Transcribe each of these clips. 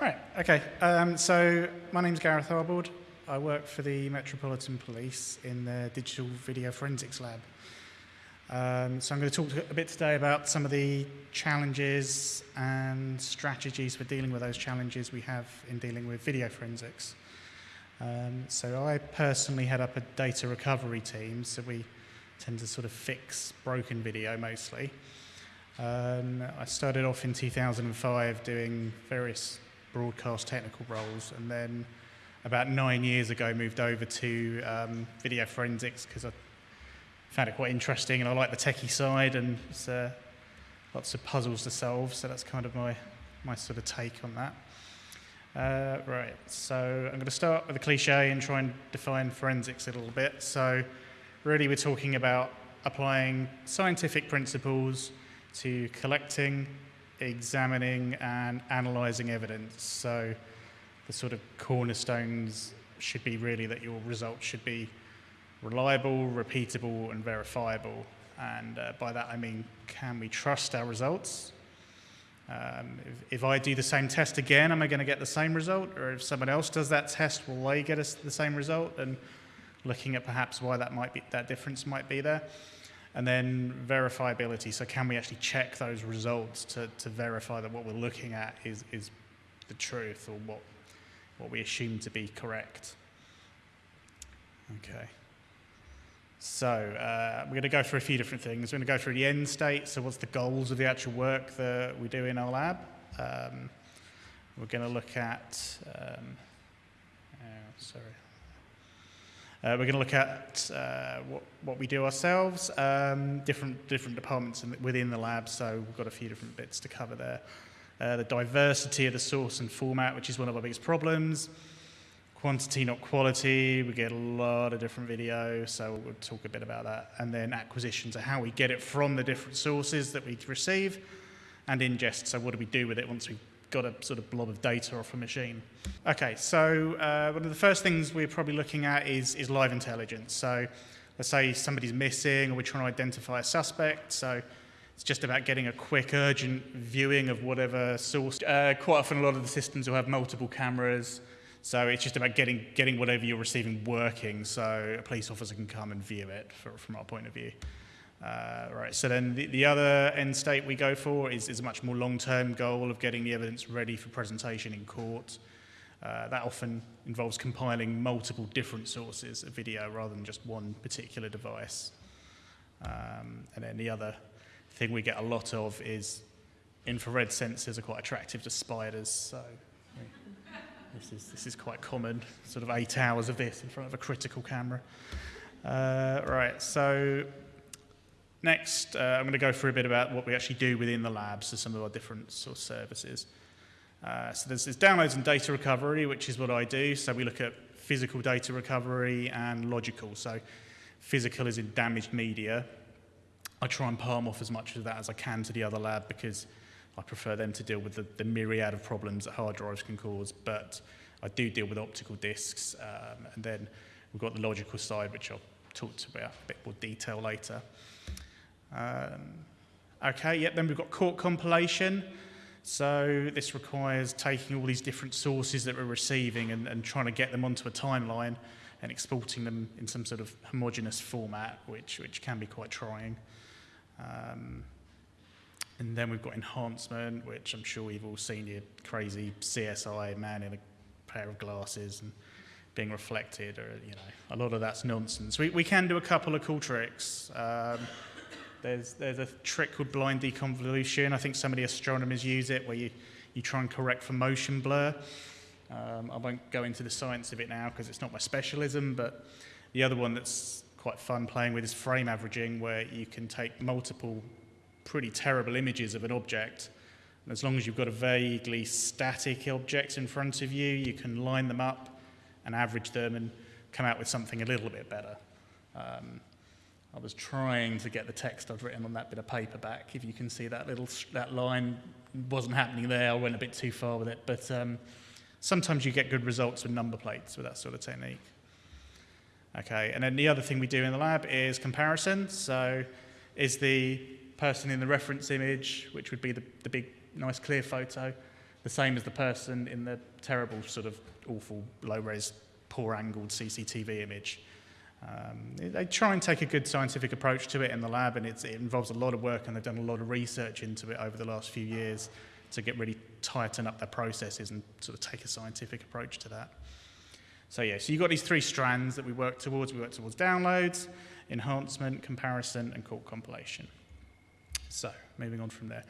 Right, okay. Um, so my name's Gareth Arbold. I work for the Metropolitan Police in the Digital Video Forensics Lab. Um, so I'm going to talk a bit today about some of the challenges and strategies for dealing with those challenges we have in dealing with video forensics. Um, so I personally head up a data recovery team, so we tend to sort of fix broken video mostly. Um, I started off in 2005 doing various broadcast technical roles, and then about nine years ago moved over to um, video forensics because I found it quite interesting, and I like the techie side, and it's uh, lots of puzzles to solve. So that's kind of my my sort of take on that. Uh, right, so I'm going to start with a cliche and try and define forensics a little bit. So really we're talking about applying scientific principles to collecting, examining and analysing evidence. So the sort of cornerstones should be really that your results should be reliable, repeatable and verifiable. And uh, by that I mean, can we trust our results? Um, if, if, I do the same test again, am I going to get the same result? Or if someone else does that test, will they get us the same result? And looking at perhaps why that might be, that difference might be there. And then verifiability. So can we actually check those results to, to verify that what we're looking at is, is the truth or what, what we assume to be correct? Okay. So uh, we're going to go through a few different things. We're going to go through the end state. So what's the goals of the actual work that we do in our lab? Um, we're going to look at, um, oh, sorry, uh, we're going to look at uh, what, what, we do ourselves, um, different, different departments in, within the lab, so we've got a few different bits to cover there. Uh, the diversity of the source and format, which is one of our biggest problems. Quantity, not quality. We get a lot of different video, so we'll talk a bit about that. And then acquisition, so how we get it from the different sources that we receive, and ingest, so what do we do with it once we got a sort of blob of data off a machine. Okay, so uh, one of the first things we're probably looking at is, is live intelligence. So let's say somebody's missing or we're trying to identify a suspect. So it's just about getting a quick, urgent viewing of whatever source. Uh, quite often a lot of the systems will have multiple cameras. So it's just about getting, getting whatever you're receiving working so a police officer can come and view it for, from our point of view. Uh, right, so then the, the, other end state we go for is, is a much more long-term goal of getting the evidence ready for presentation in court. Uh, that often involves compiling multiple different sources of video rather than just one particular device. Um, and then the other thing we get a lot of is infrared sensors are quite attractive to spiders, so this is, this is quite common, sort of eight hours of this in front of a critical camera. Uh, right, so Next, uh, I'm going to go through a bit about what we actually do within the labs, so some of our different sort of services. Uh, so there's, there's downloads and data recovery, which is what I do. So we look at physical data recovery and logical. So physical is in damaged media. I try and palm off as much of that as I can to the other lab because I prefer them to deal with the, the myriad of problems that hard drives can cause. But I do deal with optical disks. Um, and then we've got the logical side, which I'll talk about a bit more detail later. Um, okay, yep, then we've got court compilation. So this requires taking all these different sources that we're receiving and, and trying to get them onto a timeline and exporting them in some sort of homogeneous format, which, which can be quite trying. Um, and then we've got enhancement, which I'm sure you've all seen your crazy CSI man in a pair of glasses and being reflected, or you know, a lot of that's nonsense. We, we can do a couple of cool tricks. Um, there's, there's a trick called blind deconvolution. I think some of the astronomers use it where you, you try and correct for motion blur. Um, I won't go into the science of it now because it's not my specialism, but the other one that's quite fun playing with is frame averaging, where you can take multiple pretty terrible images of an object. And as long as you've got a vaguely static object in front of you, you can line them up and average them and come out with something a little bit better. Um, I was trying to get the text I'd written on that bit of paper back. If you can see that little that line wasn't happening there, I went a bit too far with it. But um, sometimes you get good results with number plates with that sort of technique. Okay, and then the other thing we do in the lab is comparison. So is the person in the reference image, which would be the, the big, nice, clear photo, the same as the person in the terrible sort of awful low-res, poor-angled CCTV image. Um, they try and take a good scientific approach to it in the lab, and it involves a lot of work, and they've done a lot of research into it over the last few years to get really tighten up their processes and sort of take a scientific approach to that. So yeah, so you've got these three strands that we work towards. We work towards downloads, enhancement, comparison, and court compilation. So moving on from there.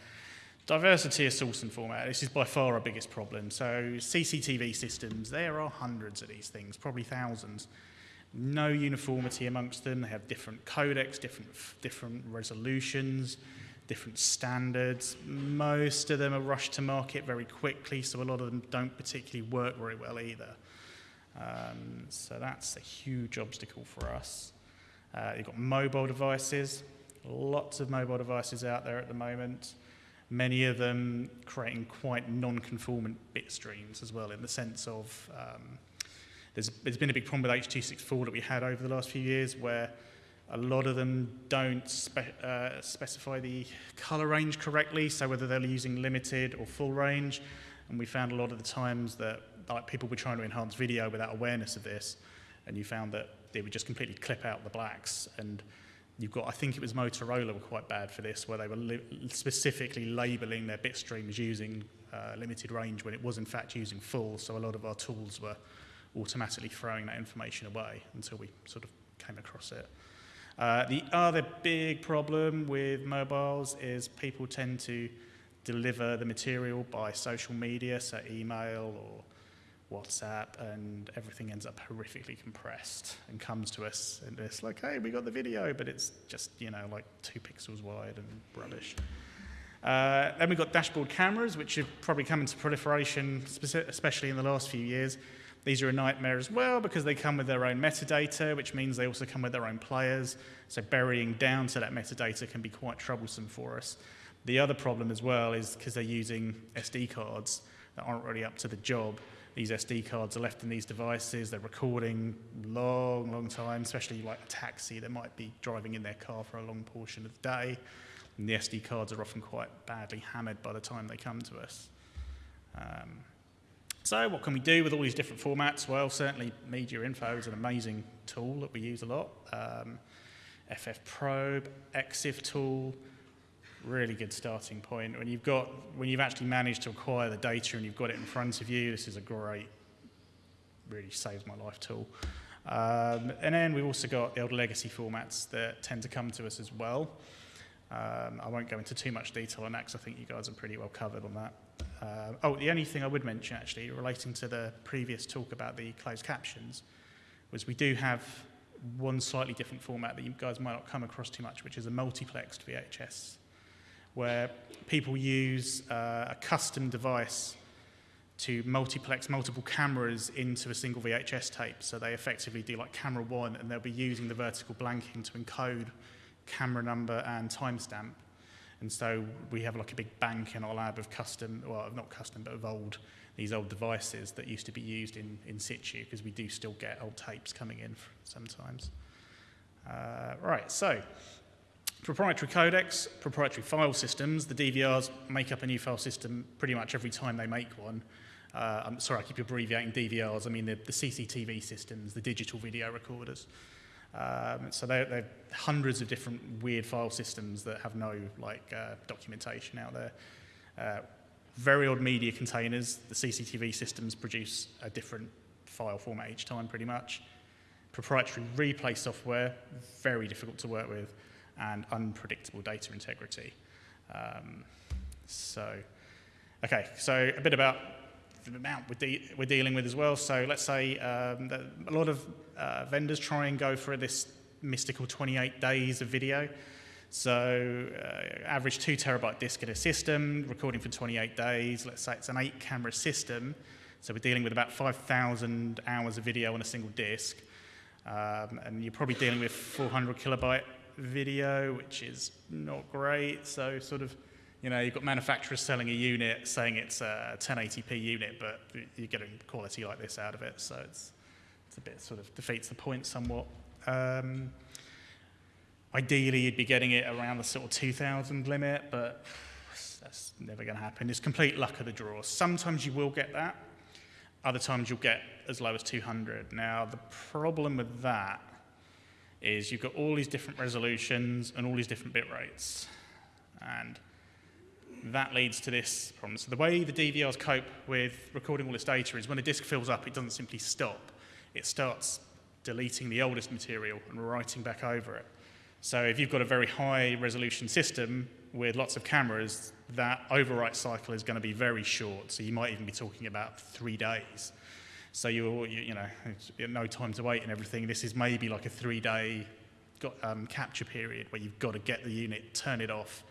Diversity of source and format. This is by far our biggest problem. So CCTV systems, there are hundreds of these things, probably thousands. No uniformity amongst them. They have different codecs, different, different resolutions, different standards. Most of them are rushed to market very quickly, so a lot of them don't particularly work very well either. Um, so that's a huge obstacle for us. Uh, you've got mobile devices, lots of mobile devices out there at the moment many of them creating quite non-conformant bit streams as well in the sense of um, there's, there's been a big problem with H.264 that we had over the last few years where a lot of them don't spe uh, specify the color range correctly, so whether they're using limited or full range. And we found a lot of the times that like people were trying to enhance video without awareness of this, and you found that they would just completely clip out the blacks. And You've got, I think it was Motorola were quite bad for this, where they were li specifically labeling their bit streams using uh, limited range when it was in fact using full. So a lot of our tools were automatically throwing that information away until we sort of came across it. Uh, the other big problem with mobiles is people tend to deliver the material by social media, so email or WhatsApp, and everything ends up horrifically compressed and comes to us and it's like, hey, we got the video, but it's just, you know, like two pixels wide and rubbish. Uh, then we've got dashboard cameras, which have probably come into proliferation, especially in the last few years. These are a nightmare as well because they come with their own metadata, which means they also come with their own players. So burying down to that metadata can be quite troublesome for us. The other problem as well is because they're using SD cards that aren't really up to the job these SD cards are left in these devices. They're recording long, long time, especially like a taxi. that might be driving in their car for a long portion of the day. And the SD cards are often quite badly hammered by the time they come to us. Um, so what can we do with all these different formats? Well, certainly Media Info is an amazing tool that we use a lot. Um, FFprobe, EXIF tool, really good starting point. When you've got, when you've actually managed to acquire the data and you've got it in front of you, this is a great, really saves my life tool. Um, and then we've also got the old legacy formats that tend to come to us as well. Um, I won't go into too much detail on that because I think you guys are pretty well covered on that. Uh, oh, the only thing I would mention actually relating to the previous talk about the closed captions was we do have one slightly different format that you guys might not come across too much, which is a multiplexed VHS where people use uh, a custom device to multiplex multiple cameras into a single VHS tape. So they effectively do like camera one, and they'll be using the vertical blanking to encode camera number and timestamp. And so we have like a big bank in our lab of custom, well, not custom, but of old, these old devices that used to be used in, in situ, because we do still get old tapes coming in sometimes. Uh, right, so Proprietary codecs, proprietary file systems. The DVRs make up a new file system pretty much every time they make one. Uh, I'm sorry, I keep abbreviating DVRs. I mean the, the CCTV systems, the digital video recorders. Um, so they're, they're, hundreds of different weird file systems that have no like uh, documentation out there. Uh, very odd media containers. The CCTV systems produce a different file format each time, pretty much. Proprietary replay software, very difficult to work with and unpredictable data integrity. Um, so, okay, so a bit about the amount we're, de we're dealing with as well. So let's say um, a lot of uh, vendors try and go for this mystical 28 days of video. So uh, average two terabyte disk in a system, recording for 28 days. Let's say it's an eight camera system. So we're dealing with about 5,000 hours of video on a single disk. Um, and you're probably dealing with 400 kilobyte video, which is not great. So sort of, you know, you've got manufacturers selling a unit saying it's a 1080p unit, but you're getting quality like this out of it. So it's, it's a bit sort of defeats the point somewhat. Um, ideally, you'd be getting it around the sort of 2000 limit, but that's, never going to happen. It's complete luck of the draw. Sometimes you will get that. Other times you'll get as low as 200. Now, the problem with that is you've got all these different resolutions and all these different bit rates. And that leads to this problem. So the way the DVRs cope with recording all this data is when a disk fills up, it doesn't simply stop. It starts deleting the oldest material and writing back over it. So if you've got a very high resolution system with lots of cameras, that overwrite cycle is going to be very short. So you might even be talking about three days. So you're, you know, no time to wait and everything. This is maybe like a three-day um, capture period where you've got to get the unit, turn it off,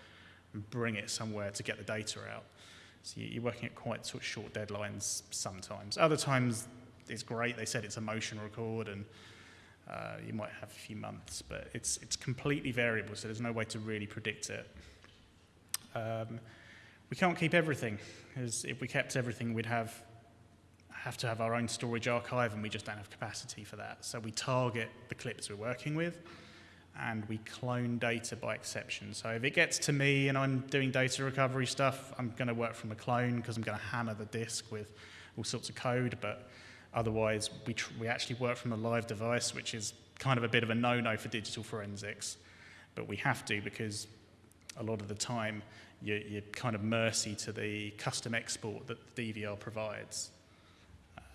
and bring it somewhere to get the data out. So you're working at quite sort of short deadlines sometimes. Other times it's great. They said it's a motion record and uh, you might have a few months, but it's, it's completely variable, so there's no way to really predict it. Um, we can't keep everything, because if we kept everything, we'd have, have to have our own storage archive, and we just don't have capacity for that. So we target the clips we're working with, and we clone data by exception. So if it gets to me and I'm doing data recovery stuff, I'm going to work from a clone because I'm going to hammer the disk with all sorts of code, but Otherwise, we, we actually work from a live device, which is kind of a bit of a no-no for digital forensics. But we have to because a lot of the time you're, you're kind of mercy to the custom export that the DVR provides.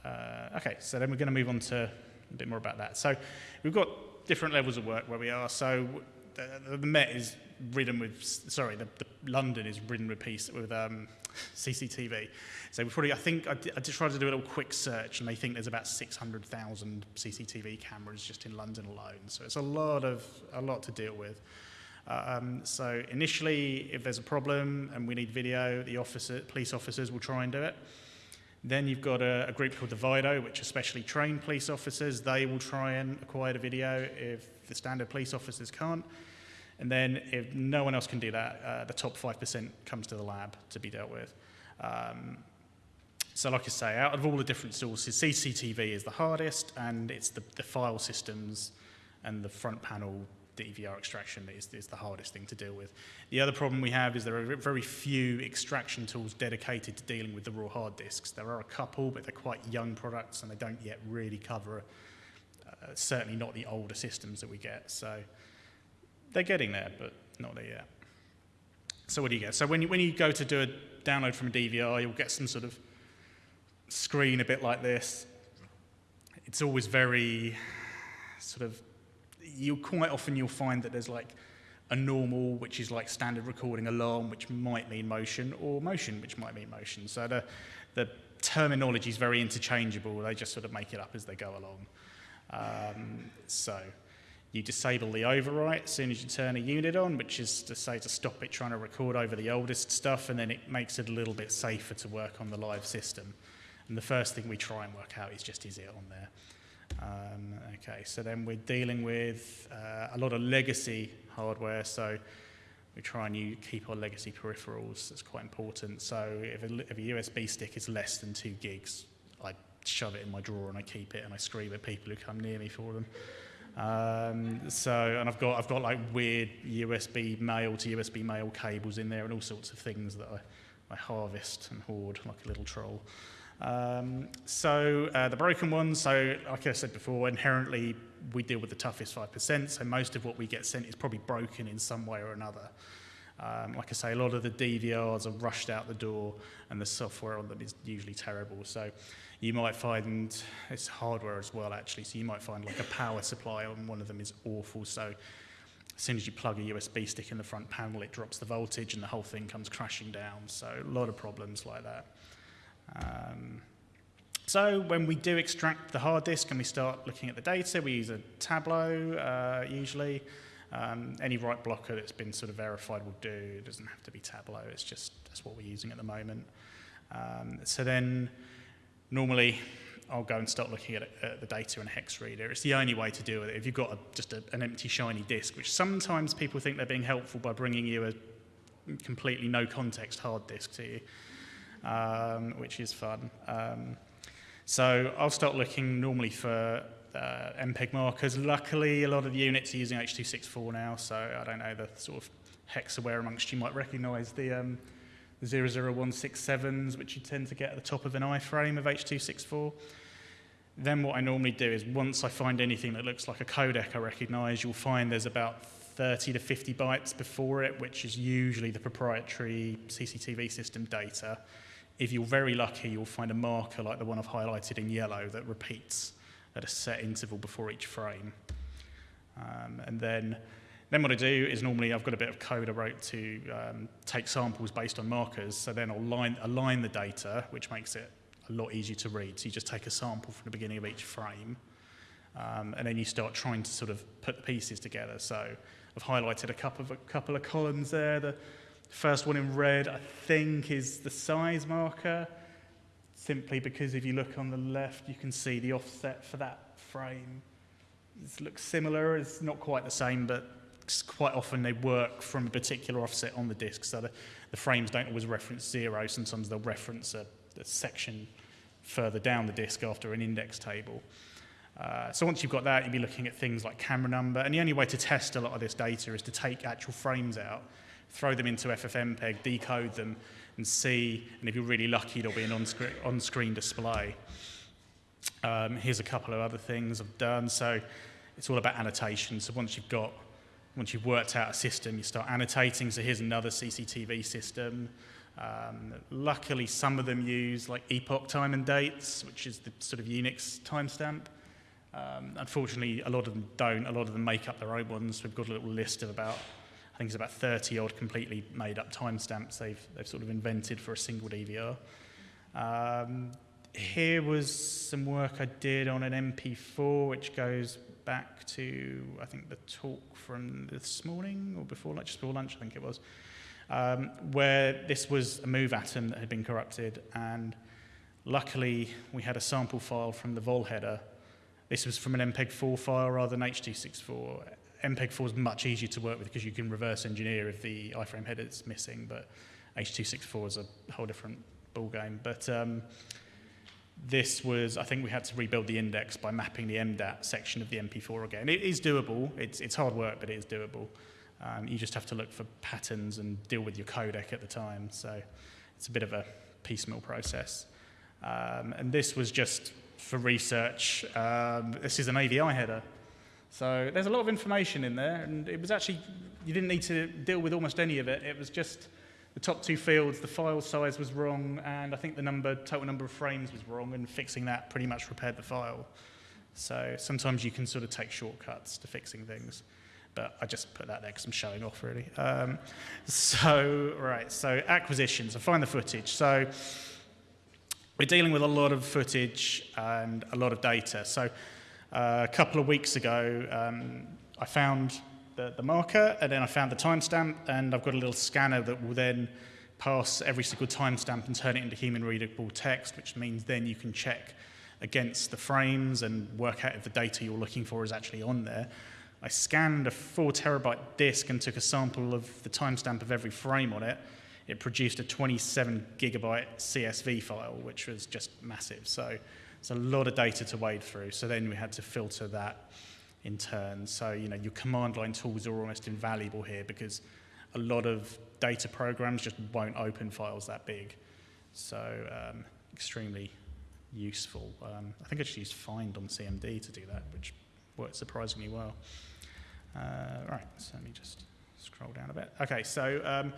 Uh, okay, so then we're going to move on to a bit more about that. So we've got different levels of work where we are. So the, the Met is ridden with, sorry, the, the London is ridden with piece with um, CCTV. So we probably, I think, I, I just tried to do a little quick search, and they think there's about 600,000 CCTV cameras just in London alone. So it's a lot of a lot to deal with. Um, so initially, if there's a problem and we need video, the officer, police officers will try and do it. Then you've got a, a group called the VIIDO, which are specially trained police officers. They will try and acquire the video if the standard police officers can't. And then if no one else can do that, uh, the top 5% comes to the lab to be dealt with. Um, so like I say, out of all the different sources, CCTV is the hardest, and it's the, the file systems and the front panel DVR extraction that is, is the hardest thing to deal with. The other problem we have is there are very few extraction tools dedicated to dealing with the raw hard disks. There are a couple, but they're quite young products, and they don't yet really cover, uh, certainly not the older systems that we get. So they're getting there, but not there yet. So what do you get? So when you, when you go to do a download from a DVR, you'll get some sort of screen a bit like this. It's always very sort of, you quite often you'll find that there's like a normal, which is like standard recording alarm, which might mean motion, or motion, which might mean motion. So the, the terminology is very interchangeable. They just sort of make it up as they go along. Um, so you disable the overwrite as soon as you turn a unit on, which is to say to stop it trying to record over the oldest stuff, and then it makes it a little bit safer to work on the live system. And the first thing we try and work out is just is it on there. Um, okay, so then we're dealing with uh, a lot of legacy hardware, so we try and keep our legacy peripherals. That's quite important. So if a, if a USB stick is less than two gigs, I shove it in my drawer and I keep it and I scream at people who come near me for them. Um, so, and I've got, I've got like weird USB male to USB male cables in there and all sorts of things that I, I harvest and hoard like a little troll. Um, so uh, the broken ones, so like I said before, inherently we deal with the toughest 5%, so most of what we get sent is probably broken in some way or another. Um, like I say, a lot of the DVRs are rushed out the door and the software on them is usually terrible. So you might find, it's hardware as well actually, so you might find like a power supply on one of them is awful. So as soon as you plug a USB stick in the front panel, it drops the voltage and the whole thing comes crashing down. So a lot of problems like that. Um, so when we do extract the hard disk and we start looking at the data, we use a Tableau uh, usually. Um, any write blocker that's been sort of verified will do. It doesn't have to be Tableau. It's just that's what we're using at the moment. Um, so then normally I'll go and start looking at, at, the data in a hex reader. It's the only way to with it. If you've got a, just a, an empty shiny disk, which sometimes people think they're being helpful by bringing you a completely no context hard disk to you, um, which is fun. Um, so I'll start looking normally for uh, MPEG markers. Luckily, a lot of the units are using H.264 now, so I don't know, the sort of hex aware amongst you might recognize the, um, 00167s, which you tend to get at the top of an iframe of H.264. Then what I normally do is once I find anything that looks like a codec I recognize, you'll find there's about 30 to 50 bytes before it, which is usually the proprietary CCTV system data. If you're very lucky, you'll find a marker like the one I've highlighted in yellow that repeats at a set interval before each frame. Um, and then, then what I do is normally I've got a bit of code I wrote to um, take samples based on markers. So then I'll line, align the data, which makes it a lot easier to read. So you just take a sample from the beginning of each frame, um, and then you start trying to sort of put the pieces together. So I've highlighted a couple of, a couple of columns there. The first one in red, I think, is the size marker, simply because if you look on the left, you can see the offset for that frame. It looks similar, it's not quite the same, but quite often they work from a particular offset on the disk, so the, the frames don't always reference zero, sometimes they'll reference a, a section further down the disk after an index table. Uh, so once you've got that, you'll be looking at things like camera number. And the only way to test a lot of this data is to take actual frames out, throw them into FFmpeg, decode them, and see. And if you're really lucky, there'll be an on-screen, on display. Um, here's a couple of other things I've done. So it's all about annotation. So once you've got, once you've worked out a system, you start annotating. So here's another CCTV system. Um, luckily, some of them use like epoch time and dates, which is the sort of Unix timestamp. Um, unfortunately, a lot of them don't. A lot of them make up their own ones. We've got a little list of about, think it's about 30 odd completely made up timestamps they've, they've sort of invented for a single DVR. Um, here was some work I did on an MP4, which goes back to, I think, the talk from this morning or before lunch, just before lunch, I think it was, um, where this was a moov atom that had been corrupted. And luckily, we had a sample file from the vol header this was from an MPEG-4 file rather than H.264. MPEG-4 is much easier to work with because you can reverse engineer if the iframe header is missing, but H.264 is a whole different ballgame. But um, this was, I think we had to rebuild the index by mapping the MDAT section of the MP4 again. It is doable. It's, it's hard work, but it is doable. Um, you just have to look for patterns and deal with your codec at the time. So it's a bit of a piecemeal process. Um, and this was just for research. Um, this is an AVI header. So there's a lot of information in there, and it was actually, you didn't need to deal with almost any of it. It was just the top two fields, the file size was wrong, and I think the number, total number of frames was wrong, and fixing that pretty much repaired the file. So sometimes you can sort of take shortcuts to fixing things. But I just put that there because I'm showing off, really. Um, so, right, so acquisitions. I find the footage. So we're dealing with a lot of footage and a lot of data. So uh, a couple of weeks ago, um, I found the, the marker, and then I found the timestamp, and I've got a little scanner that will then pass every single timestamp and turn it into human readable text, which means then you can check against the frames and work out if the data you're looking for is actually on there. I scanned a four terabyte disk and took a sample of the timestamp of every frame on it, it produced a 27 gigabyte CSV file, which was just massive. So it's a lot of data to wade through. So then we had to filter that in turn. So, you know, your command line tools are almost invaluable here because a lot of data programs just won't open files that big. So um, extremely useful. Um, I think I just used find on CMD to do that, which worked surprisingly well. Uh, right, so let me just scroll down a bit. Okay, so um,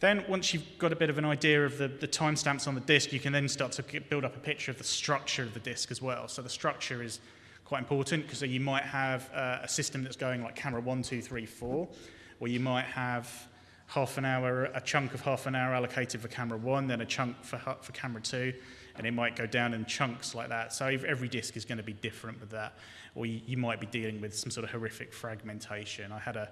then once you've got a bit of an idea of the, the timestamps on the disk, you can then start to build up a picture of the structure of the disk as well. So the structure is quite important because you might have uh, a system that's going like camera one, two, three, four, or you might have half an hour, a chunk of half an hour allocated for camera one, then a chunk for, for camera two, and it might go down in chunks like that. So every disk is going to be different with that. Or you, you might be dealing with some sort of horrific fragmentation. I had a,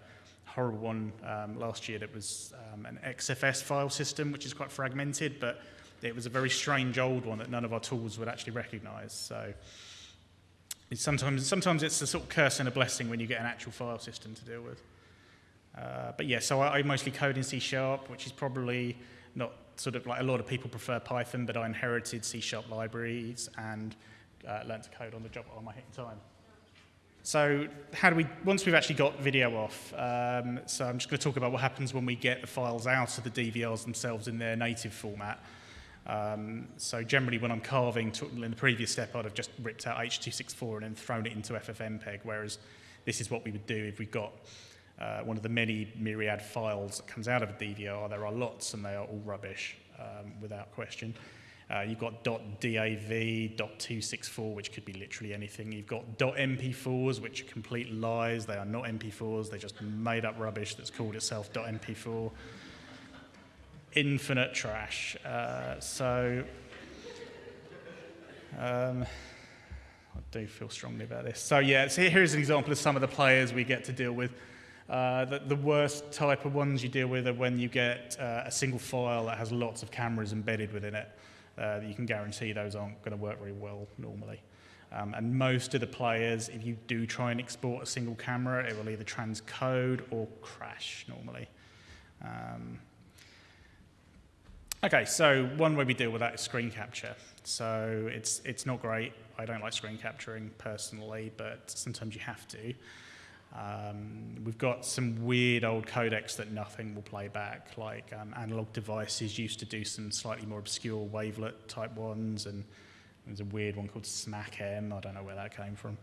horrible one um, last year that was um, an XFS file system, which is quite fragmented, but it was a very strange old one that none of our tools would actually recognize. So it's sometimes, sometimes it's a sort of curse and a blessing when you get an actual file system to deal with. Uh, but yeah, so I, I mostly code in C Sharp, which is probably not sort of like a lot of people prefer Python, but I inherited C Sharp libraries and uh, learned to code on the job. Am I hitting time? So how do we, once we've actually got video off, um, so I'm just going to talk about what happens when we get the files out of the DVRs themselves in their native format. Um, so generally when I'm carving, in the previous step, I'd have just ripped out H.264 and then thrown it into FFmpeg, whereas this is what we would do if we got uh, one of the many myriad files that comes out of a DVR. There are lots and they are all rubbish, um, without question. Uh, you've got .dav, .264, which could be literally anything. You've got .mp4s, which are complete lies. They are not MP4s. They're just made up rubbish that's called itself .mp4. Infinite trash. Uh, so um, I do feel strongly about this. So yeah, so here's an example of some of the players we get to deal with. Uh, the, the, worst type of ones you deal with are when you get uh, a single file that has lots of cameras embedded within it uh, you can guarantee those aren't going to work very well normally. Um, and most of the players, if you do try and export a single camera, it will either transcode or crash normally. Um, okay, so one way we deal with that is screen capture. So it's, it's not great. I don't like screen capturing personally, but sometimes you have to. Um, we've got some weird old codecs that nothing will play back, like um, analog devices used to do some slightly more obscure wavelet type ones, and there's a weird one called SmackM, I don't know where that came from.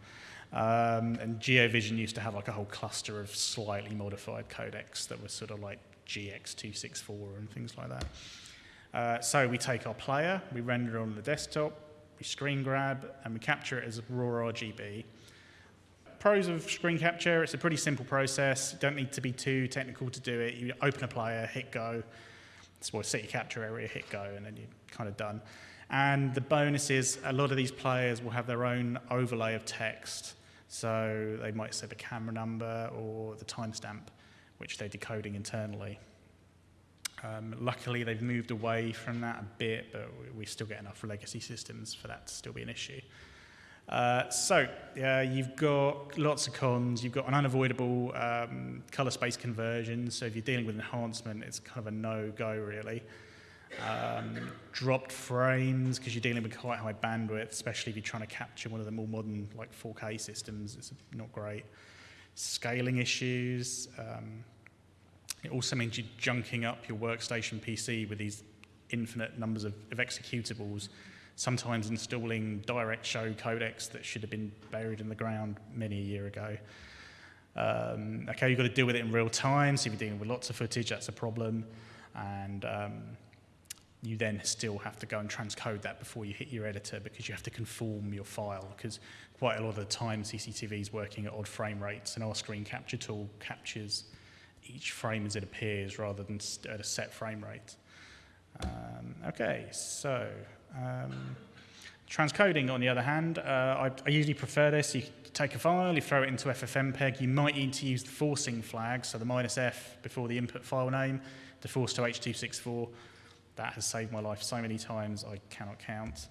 Um, and GeoVision used to have like a whole cluster of slightly modified codecs that were sort of like GX264 and things like that. Uh, so we take our player, we render it on the desktop, we screen grab, and we capture it as raw RGB pros of screen capture, it's a pretty simple process. You don't need to be too technical to do it. You open a player, hit go, well, set your capture area, hit go, and then you're kind of done. And the bonus is a lot of these players will have their own overlay of text. So they might say the camera number or the timestamp, which they're decoding internally. Um, luckily, they've moved away from that a bit, but we still get enough legacy systems for that to still be an issue. Uh, so uh, you've got lots of cons. You've got an unavoidable um, color space conversion. So if you're dealing with enhancement, it's kind of a no-go really. Um, dropped frames because you're dealing with quite high bandwidth, especially if you're trying to capture one of the more modern like 4K systems. It's not great. Scaling issues. Um, it also means you're junking up your workstation PC with these infinite numbers of, of executables sometimes installing DirectShow codecs that should have been buried in the ground many a year ago. Um, okay, you've got to deal with it in real time, so if you're dealing with lots of footage, that's a problem. And um, you then still have to go and transcode that before you hit your editor because you have to conform your file because quite a lot of the time CCTV is working at odd frame rates and our screen capture tool captures each frame as it appears rather than at a set frame rate. Um, okay, so um, transcoding, on the other hand, uh, I, I, usually prefer this. You take a file, you throw it into FFmpeg. You might need to use the forcing flag, so the minus F before the input file name, to force to H.264. That has saved my life so many times I cannot count.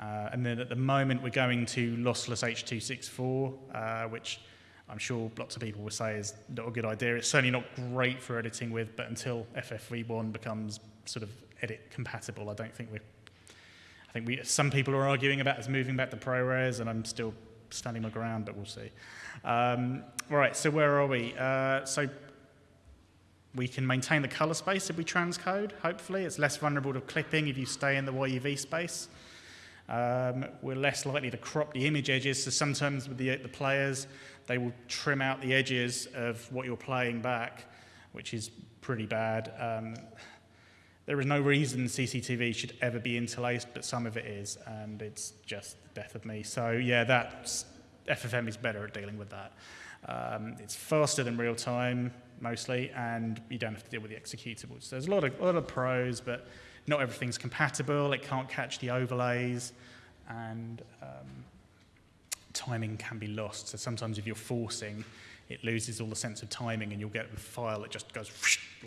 Uh, and then at the moment, we're going to lossless H.264, uh, which I'm sure lots of people will say is not a good idea. It's certainly not great for editing with, but until FFV1 becomes sort of edit compatible, I don't think we're I think we, some people are arguing about us moving back to ProRes, and I'm still standing my ground, but we'll see. Um, right, so where are we? Uh, so we can maintain the color space if we transcode, hopefully. It's less vulnerable to clipping if you stay in the YUV space. Um, we're less likely to crop the image edges, so sometimes with the, the players, they will trim out the edges of what you're playing back, which is pretty bad. Um, there is no reason CCTV should ever be interlaced, but some of it is, and it's just the death of me. So yeah, that's, FFM is better at dealing with that. Um, it's faster than real time, mostly, and you don't have to deal with the executables. So there's a lot of, a lot of pros, but not everything's compatible. It can't catch the overlays, and um, timing can be lost. So sometimes if you're forcing, it loses all the sense of timing and you'll get a file that just goes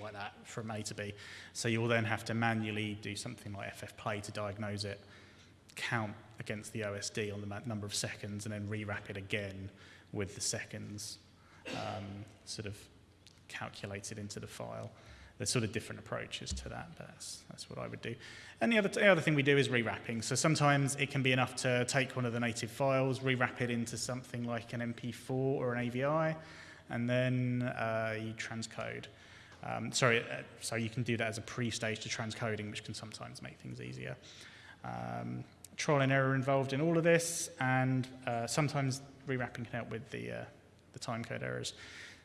like that from A to B. So you'll then have to manually do something like FFplay to diagnose it, count against the OSD on the number of seconds, and then rewrap it again with the seconds um, sort of calculated into the file. There's sort of different approaches to that, that's, that's what I would do. And the other, the other thing we do is rewrapping. So sometimes it can be enough to take one of the native files, rewrap it into something like an MP4 or an AVI, and then uh, you transcode. Um, sorry, uh, so you can do that as a pre-stage to transcoding, which can sometimes make things easier. Um, trial and error involved in all of this, and uh, sometimes rewrapping can help with the, uh, the timecode errors.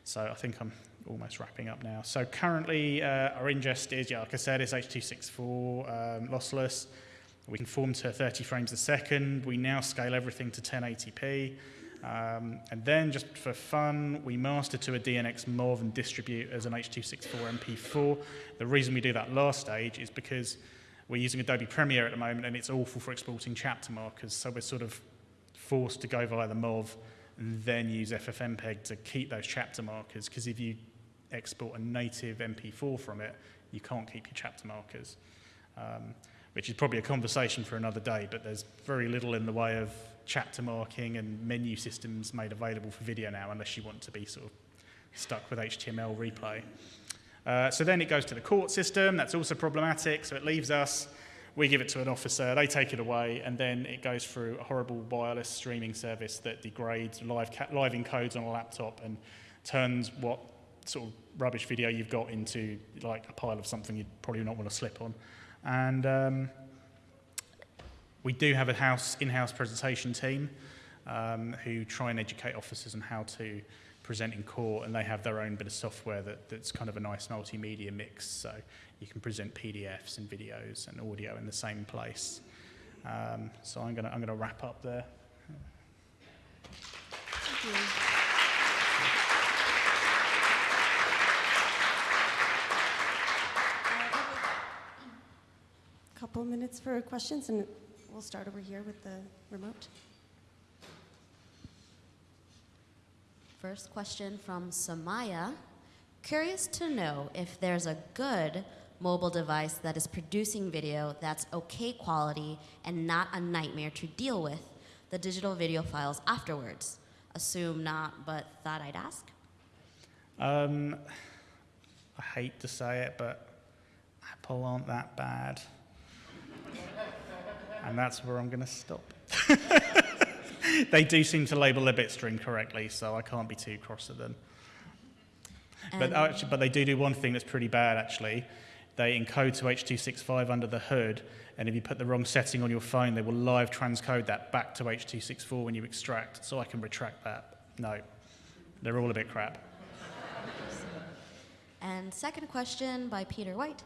So I think I'm almost wrapping up now. So currently uh, our ingest is, yeah, like I said, is H.264 um, lossless. We conform to 30 frames a second. We now scale everything to 1080p. Um, and then just for fun, we master to a DNX MOV and distribute as an H.264 MP4. The reason we do that last stage is because we're using Adobe Premiere at the moment and it's awful for exporting chapter markers. So we're sort of forced to go via the MOV and then use FFmpeg to keep those chapter markers because if you export a native MP4 from it, you can't keep your chapter markers, um, which is probably a conversation for another day, but there's very little in the way of chapter marking and menu systems made available for video now unless you want to be sort of stuck with HTML replay. Uh, so then it goes to the court system, that's also problematic, so it leaves us. We give it to an officer, they take it away, and then it goes through a horrible wireless streaming service that degrades live, live encodes on a laptop and turns what sort of rubbish video you've got into like a pile of something you'd probably not want to slip on. And um, we do have a house in-house presentation team um, who try and educate officers on how to present in court, and they have their own bit of software that, that's kind of a nice multimedia mix. So you can present PDFs and videos and audio in the same place. Um, so I'm going to wrap up there. Couple minutes for questions, and we'll start over here with the remote. First question from Samaya. Curious to know if there's a good mobile device that is producing video that's okay quality and not a nightmare to deal with the digital video files afterwards? Assume not, but thought I'd ask. Um, I hate to say it, but Apple aren't that bad. And that's where I'm going to stop. they do seem to label their bitstream correctly, so I can't be too cross at them. but, um, actually, but they do do one thing that's pretty bad, actually they encode to H.265 under the hood, and if you put the wrong setting on your phone, they will live transcode that back to H.264 when you extract, so I can retract that. No, they're all a bit crap. And second question by Peter White,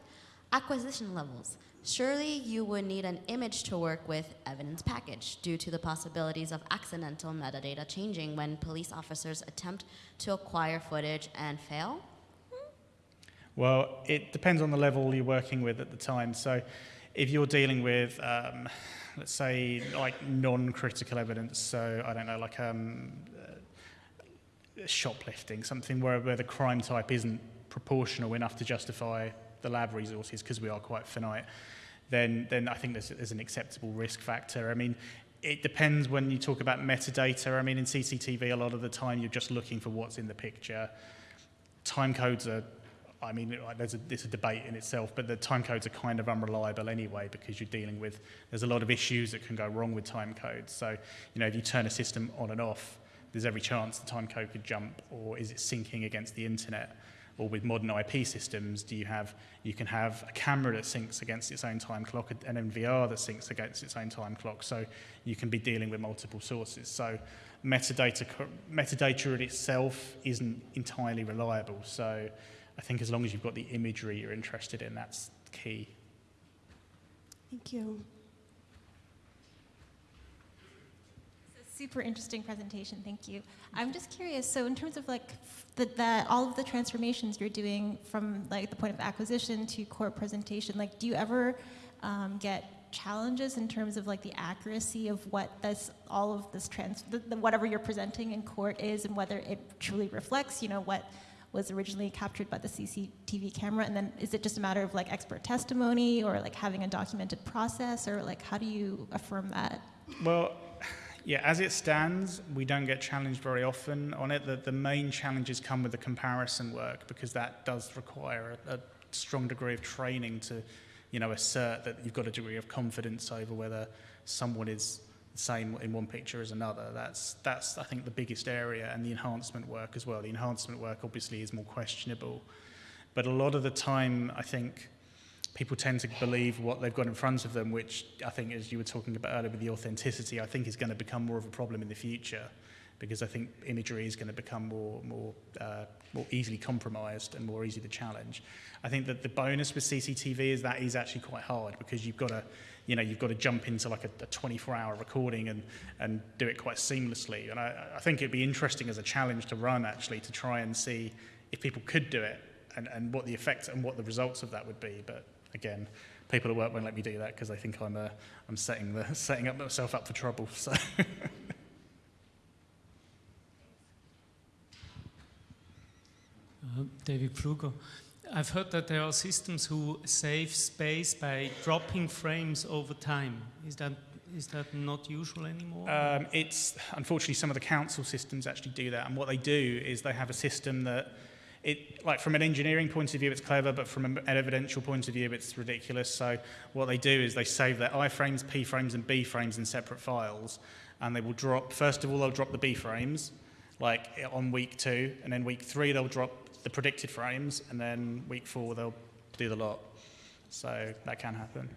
acquisition levels. Surely you would need an image to work with evidence package due to the possibilities of accidental metadata changing when police officers attempt to acquire footage and fail? Well, it depends on the level you're working with at the time. So if you're dealing with, um, let's say, like non-critical evidence, so I don't know, like um, uh, shoplifting, something where, where the crime type isn't proportional enough to justify the lab resources because we are quite finite, then, then I think there's, there's an acceptable risk factor. I mean, it depends when you talk about metadata. I mean, in CCTV, a lot of the time you're just looking for what's in the picture. Time codes are I mean, there's a, it's a debate in itself, but the time codes are kind of unreliable anyway because you're dealing with, there's a lot of issues that can go wrong with time codes. So, you know, if you turn a system on and off, there's every chance the time code could jump or is it syncing against the internet? Or with modern IP systems, do you have, you can have a camera that syncs against its own time clock, an NVR that syncs against its own time clock. So you can be dealing with multiple sources. So metadata, metadata in itself isn't entirely reliable. So I think as long as you've got the imagery you're interested in, that's key. Thank you. Super interesting presentation. Thank you. I'm just curious. So, in terms of like the, all of the transformations you're doing from like the point of acquisition to court presentation, like, do you ever um, get challenges in terms of like the accuracy of what this all of this trans the, the, whatever you're presenting in court is and whether it truly reflects, you know, what was originally captured by the CCTV camera? And then is it just a matter of like expert testimony or like having a documented process or like how do you affirm that? Well, yeah, as it stands, we don't get challenged very often on it. The, the main challenges come with the comparison work because that does require a, a strong degree of training to, you know, assert that you've got a degree of confidence over whether someone is the same in one picture as another. That's, that's I think, the biggest area, and the enhancement work as well. The enhancement work obviously is more questionable. But a lot of the time, I think people tend to believe what they've got in front of them, which I think, as you were talking about earlier with the authenticity, I think is going to become more of a problem in the future because I think imagery is going to become more, more, uh, more easily compromised and more easy to challenge. I think that the bonus with CCTV is that is actually quite hard because you've got to, you know, you've got to jump into like a, a 24-hour recording and, and do it quite seamlessly. And I, I think it'd be interesting as a challenge to run actually to try and see if people could do it and, and what the effects and what the results of that would be. But again, people at work won't let me do that because they think I'm, uh, I'm setting, the, setting up myself up for trouble. So. Uh, David Pfluger. I've heard that there are systems who save space by dropping frames over time. Is that is that not usual anymore? Um, it's unfortunately some of the council systems actually do that, and what they do is they have a system that it like from an engineering point of view it's clever, but from an evidential point of view it's ridiculous. So what they do is they save their I-frames, p frames, and b frames in separate files, and they will drop. First of all, they'll drop the b frames, like on week two, and then week three they'll drop the predicted frames, and then week four they'll do the lot. So that can happen.